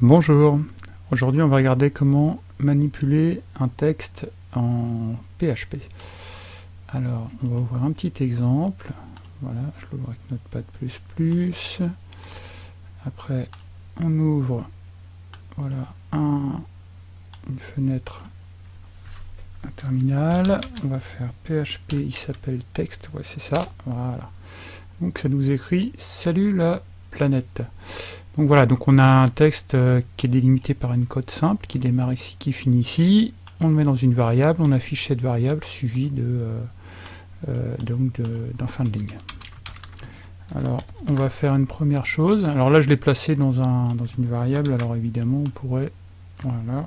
Bonjour, aujourd'hui on va regarder comment manipuler un texte en PHP. Alors on va ouvrir un petit exemple, voilà, je l'ouvre avec Notepad++, après on ouvre voilà, un, une fenêtre, un terminal, on va faire PHP, il s'appelle texte, ouais c'est ça, voilà. Donc ça nous écrit « Salut la planète ». Donc voilà, donc on a un texte euh, qui est délimité par une code simple, qui démarre ici, qui finit ici. On le met dans une variable, on affiche cette variable suivie de, euh, euh, d'un fin de ligne. Alors, on va faire une première chose. Alors là, je l'ai placé dans, un, dans une variable. Alors évidemment, on pourrait, voilà,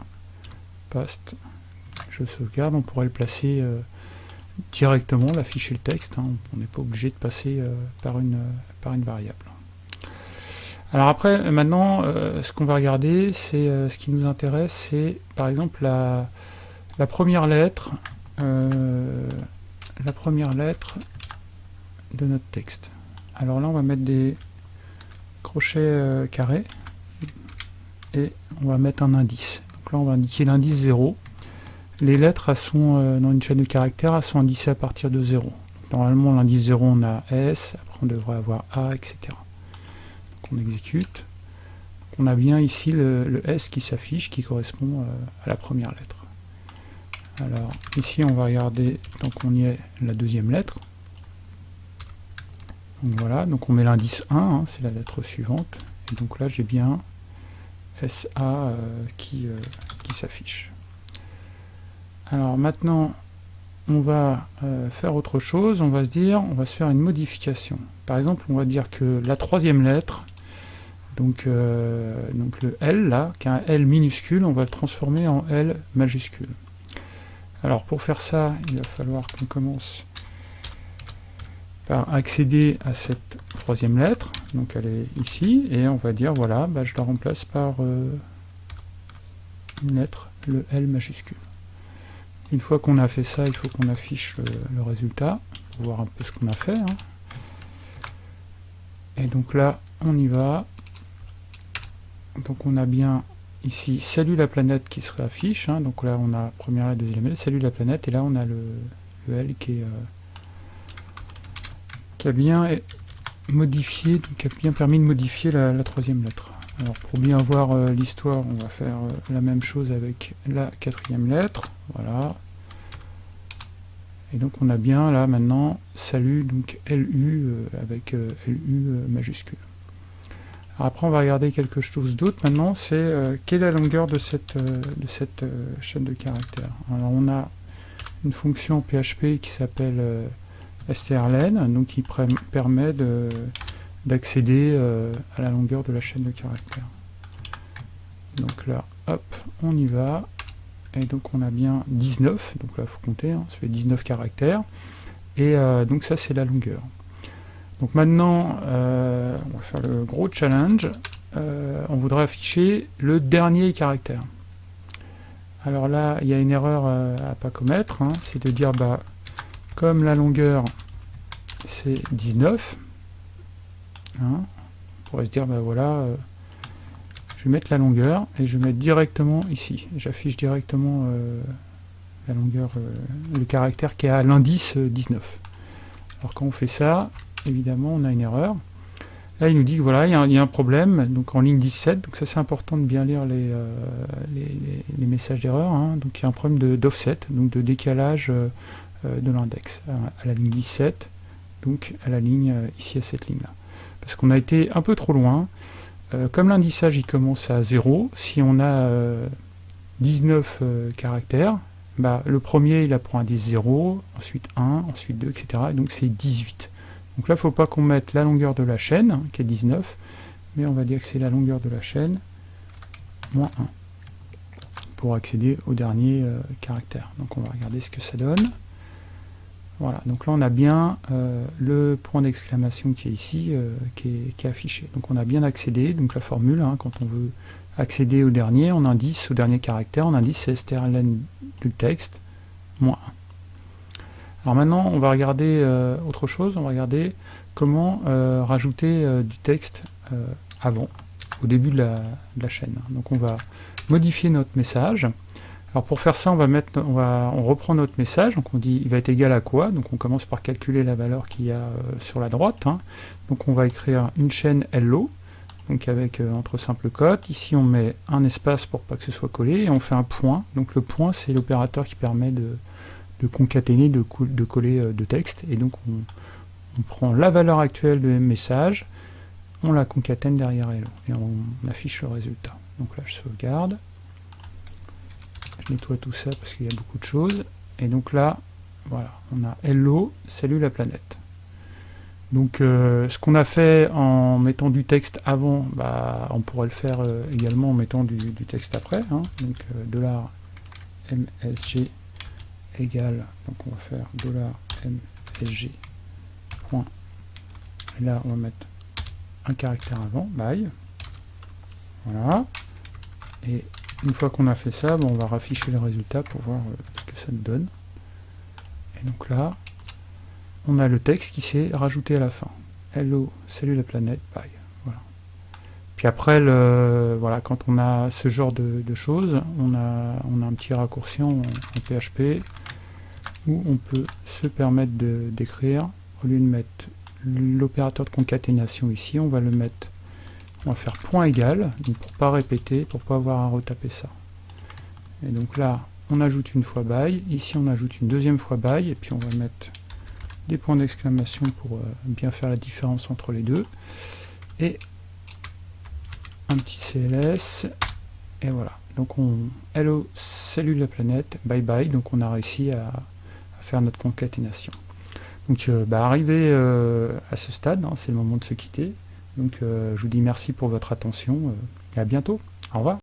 past, je sauvegarde, on pourrait le placer directement, l'afficher le texte. Hein. On n'est pas obligé de passer par, une, par une variable. Alors après, maintenant, euh, ce qu'on va regarder, c'est euh, ce qui nous intéresse, c'est par exemple la, première lettre, euh, la première lettre de notre texte. Alors là, on va mettre des crochets carrés et on va mettre un indice. Donc là, on va indiquer l'indice 0. Les lettres, sont, dans une chaîne de caractères, elles sont indicées à partir de 0. Normalement, l'indice 0, on a S, après on devrait avoir A, etc on exécute, on a bien ici le, S qui s'affiche, qui correspond euh, à la première lettre. Alors ici on va regarder, tant qu'on y est, la deuxième lettre. Donc voilà, donc on met l'indice 1, hein, c'est la lettre suivante, et donc là j'ai bien SA euh, qui, euh, qui s'affiche. Alors maintenant, on va faire autre chose, on va se dire, on va se faire une modification. Par exemple, on va dire que la troisième lettre, donc, euh, donc le L là, qui est un L minuscule, on va le transformer en L majuscule. Alors pour faire ça, il va falloir qu'on commence par accéder à cette troisième lettre, donc elle est ici, et on va dire voilà, bah, je la remplace par euh, une lettre, le L majuscule. Une fois qu'on a fait ça, il faut qu'on affiche le, résultat, pour voir un peu ce qu'on a fait. Hein. Et donc là, on y va, donc on a bien ici salut la planète qui se réaffiche, hein. donc là on a première lettre, deuxième lettre, salut la planète, et là on a le, L qui, est, euh, a bien modifié, qui a bien permis de modifier la, troisième lettre. Alors pour bien voir euh, l'histoire, on va faire euh, la même chose avec la quatrième lettre, voilà. Et donc on a bien là maintenant salut, donc LU avec LU majuscule après, on va regarder quelque chose d'autre maintenant, c'est euh, quelle est la longueur de cette, euh, euh, chaîne de caractères? Alors, on a une fonction PHP qui s'appelle strlen, donc qui permet d'accéder à la longueur de la chaîne de caractères. Donc là, hop, on y va. Et donc on a bien 19, donc là il faut compter, hein, ça fait 19 caractères. Et donc ça c'est la longueur. Donc maintenant, euh, on va faire le gros challenge. Euh, on voudrait afficher le dernier caractère. Alors là, il y a une erreur euh, à pas commettre, hein. c'est de dire, bah, comme la longueur c'est 19, hein, on pourrait se dire, bah voilà, je vais mettre la longueur et je vais mettre directement ici. J'affiche directement la longueur, le caractère qui est à l'indice 19. Alors quand on fait ça, évidemment, on a une erreur. Là, il nous dit que voilà, il y, a un problème, donc en ligne 17, donc ça c'est important de bien lire les, euh, les, messages d'erreur, hein. donc il y a un problème d'offset, donc de décalage euh, euh, de l'index à la ligne 17, donc à la ligne, ici à cette ligne-là. Parce qu'on a été un peu trop loin, comme l'indissage il commence à 0, si on a 19 caractères, bah, le premier il apprend un 10 0, ensuite 1, ensuite 2, etc. Et donc c'est 18. Donc là, il ne faut pas qu'on mette la longueur de la chaîne, hein, qui est 19, mais on va dire que c'est la longueur de la chaîne, moins 1, pour accéder au dernier euh, caractère. Donc on va regarder ce que ça donne. Voilà, donc là on a bien euh, le point d'exclamation qui est ici, euh, qui, est, affiché. Donc on a bien accédé, donc la formule, hein, quand on veut accéder au dernier, on indice au dernier caractère, on indice strlen du texte, moins 1. Alors maintenant, on va regarder euh, autre chose, on va regarder comment euh, rajouter euh, du texte avant. au début de la, chaîne. Donc on va modifier notre message. Alors pour faire ça, on va mettre, on reprend notre message. Donc on dit, il va être égal à quoi? Donc on commence par calculer la valeur qu'il y a sur la droite. Hein. Donc on va écrire une chaîne hello donc avec entre simples cotes. Ici on met un espace pour pas que ce soit collé, et on fait un point. Donc le point c'est l'opérateur qui permet de, concaténer, de, de coller euh, de texte, et donc on, prend la valeur actuelle de message, on la concatène derrière hello, et on, affiche le résultat. Donc là je sauvegarde, je nettoie tout ça parce qu'il y a beaucoup de choses, et donc là, voilà, on a hello, salut la planète. Donc euh, ce qu'on a fait en mettant du texte avant, bah, on pourrait le faire euh, également en mettant du, texte après. Hein. Donc $msg égale, donc on va faire $msg. Et là on va mettre un caractère avant, bye. Voilà. Et une fois qu'on a fait ça, on va rafficher le résultat pour voir ce que ça nous donne. Et donc là, on a le texte qui s'est rajouté à la fin. Hello, salut la planète, bye. Voilà. Puis après, voilà, quand on a ce genre de, choses, on a, on a un petit raccourci en, PHP où on peut se permettre d'écrire, au lieu de mettre l'opérateur de concaténation ici, on va le mettre, on va faire point égal, donc pour pas répéter, pour pas avoir à retaper ça. Et donc là, on ajoute une fois by, ici on ajoute une deuxième fois by, et puis on va mettre des points d'exclamation pour euh, bien faire la différence entre les deux, et un petit CLS, et voilà. Donc on, hello, salut la planète, bye bye, donc on a réussi à, faire notre concaténation. Donc euh, bah, arrivé euh, à ce stade, hein, c'est le moment de se quitter, donc je vous dis merci pour votre attention, et à bientôt, au revoir.